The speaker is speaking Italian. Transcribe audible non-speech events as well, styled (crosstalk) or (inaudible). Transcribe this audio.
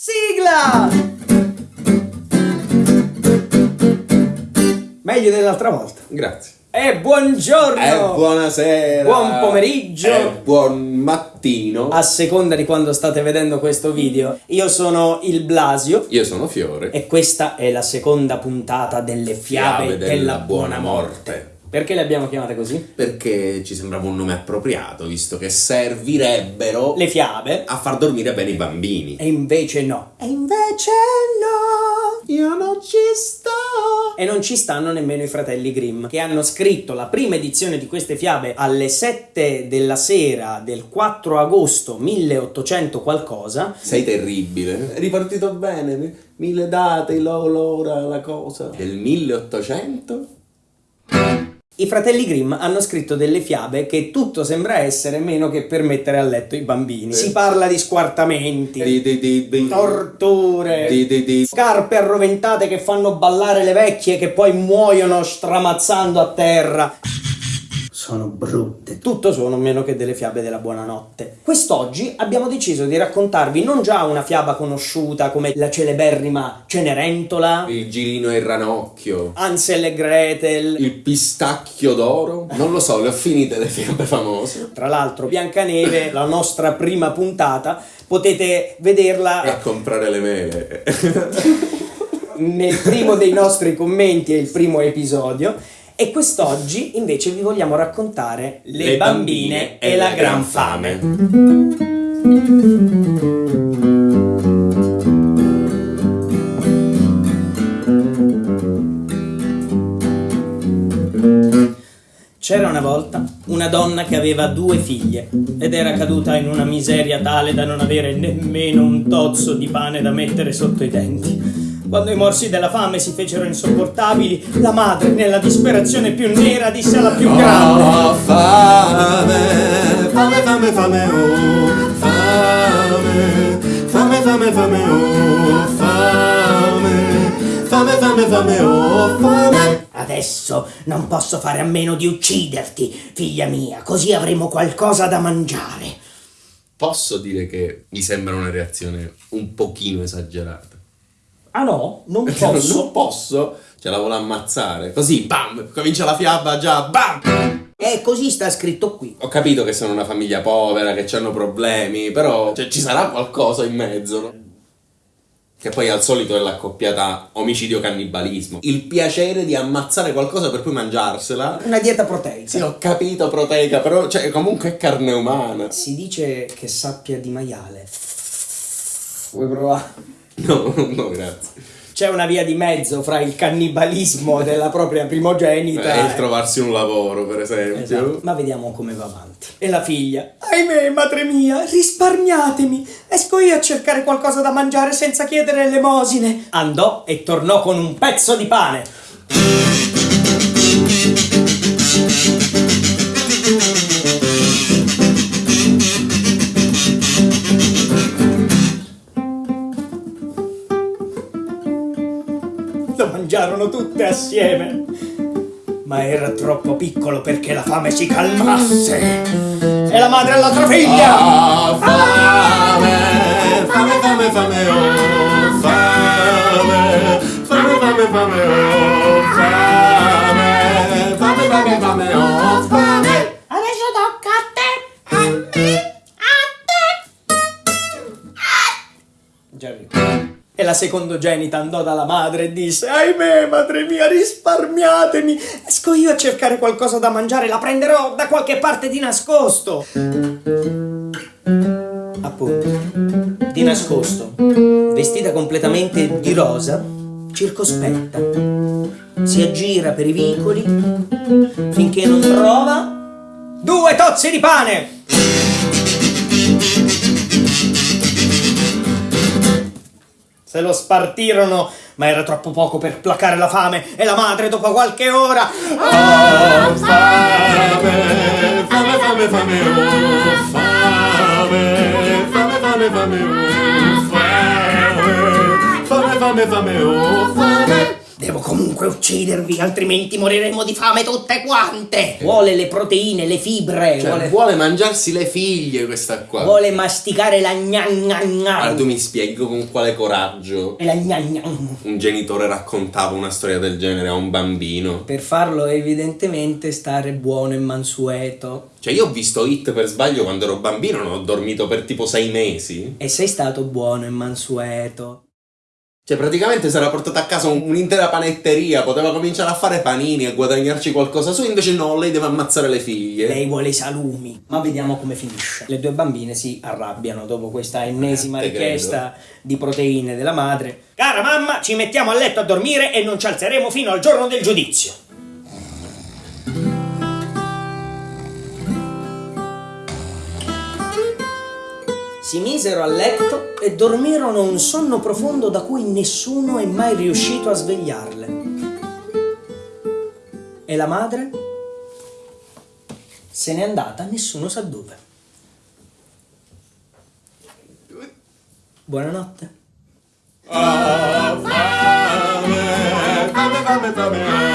Sigla! Meglio dell'altra volta. Grazie. E buongiorno! E buonasera. Buon pomeriggio. E buon mattino. A seconda di quando state vedendo questo video. Io sono il Blasio. Io sono Fiore. E questa è la seconda puntata delle fiabe, Fiabe della, della buona buona morte. morte. Perché le abbiamo chiamate così? Perché ci sembrava un nome appropriato, visto che servirebbero Le fiabe. a far dormire bene i bambini. E invece no. E invece no. Io non ci sto. E non ci stanno nemmeno i fratelli Grimm, che hanno scritto la prima edizione di queste fiabe alle 7 della sera del 4 agosto 1800 qualcosa. Sei terribile. È ripartito bene. Mille date, lo- l'ora, la cosa. Del 1800? I fratelli Grimm hanno scritto delle fiabe che tutto sembra essere meno che per mettere a letto i bambini. Si parla di squartamenti, Di, di, di, di. torture, Di, di, di. scarpe arroventate che fanno ballare le vecchie che poi muoiono stramazzando a terra. Sono brutte. Tutto sono meno che delle fiabe della buonanotte. Quest'oggi abbiamo deciso di raccontarvi non già una fiaba conosciuta come la celeberrima Cenerentola, Il girino e il ranocchio. Ansel e Gretel, Il pistacchio d'oro? Non lo so, le ho finite le fiabe famose. Tra l'altro, Biancaneve, la nostra prima puntata, potete vederla E a comprare le mele. nel primo dei nostri commenti, è il primo episodio. E quest'oggi invece vi vogliamo raccontare Le, bambine, e la gran fame. C'era una volta una donna che aveva due figlie ed era caduta in una miseria tale da non avere nemmeno un tozzo di pane da mettere sotto i denti. Quando i morsi della fame si fecero insopportabili, la madre, nella disperazione più nera, disse alla più grande: Oh, fame, fame, fame, fame, oh, fame, fame, fame, fame, oh, fame, fame, fame, fame, oh, fame. Adesso non posso fare a meno di ucciderti, figlia mia, così avremo qualcosa da mangiare. Posso dire che mi sembra una reazione un pochino esagerata. Ah no, non (laughs) Non posso. posso, ce la vuole ammazzare. Così, bam, comincia la fiaba già, bam. E così sta scritto qui. Ho capito che sono una famiglia povera, che hanno problemi, però cioè, ci sarà qualcosa in mezzo, no? Che poi al solito è l'accoppiata omicidio-cannibalismo. Il piacere di ammazzare qualcosa per poi mangiarsela. Una dieta proteica. Sì, ho capito, proteica, però cioè, comunque è carne umana. Si dice che sappia di maiale. Vuoi provare? No, (laughs) no, grazie. C'è una via di mezzo fra il cannibalismo della propria primogenita È il trovarsi un lavoro, per esempio. Esatto. Ma vediamo come va avanti. E la figlia? Ahimè, madre mia, risparmiatemi. Esco io a cercare qualcosa da mangiare senza chiedere elemosine. Andò e tornò con un pezzo di pane. Mangiarono tutte assieme. Ma era troppo piccolo perché la fame si calmasse. E la madre all'altra figlia. Ah, fame, fame, fame, fame, oh, fame, fame, fame, fame, oh, fame, la secondogenita andò dalla madre e disse: Ahimè, madre mia, risparmiatemi. Esco io a cercare qualcosa da mangiare, la prenderò da qualche parte di nascosto. Appunto, di nascosto, vestita completamente di rosa, circospetta. Si aggira per i vicoli finché non trova due tozzi di pane. Se lo spartirono, ma era troppo poco per placare la fame e la madre dopo qualche ora Oh, fame, fame, fame, fame, oh, fame, fame, fame, fame, oh, fame, fame, fame, fame, oh, fame. Devo comunque uccidervi, altrimenti moriremo di fame tutte quante. Vuole le proteine, le fibre, Cioè, vuole, vuole mangiarsi le figlie questa qua. vuole masticare la gnan gnan Allora gnan. tu mi spieghi con quale coraggio E la gnan gnan. un genitore raccontava una storia del genere a un bambino. Per farlo evidentemente stare buono e mansueto. Cioè io ho visto Hit per sbaglio quando ero bambino, non ho dormito per tipo sei mesi. E sei stato buono e mansueto. Cioè praticamente si era portata a casa un- un'intera panetteria, poteva cominciare a fare panini e guadagnarci qualcosa su, invece no, lei deve ammazzare le figlie. Lei vuole i salumi. Ma vediamo come finisce. Le due bambine si arrabbiano dopo questa ennesima Eh, te richiesta di proteine della madre. Cara mamma, ci mettiamo a letto a dormire e non ci alzeremo fino al giorno del giudizio. Si misero a letto e dormirono un sonno profondo da cui nessuno è mai riuscito a svegliarle. E la madre? Se n'è andata, nessuno sa dove. Buonanotte. Fame, fame, fame, fame,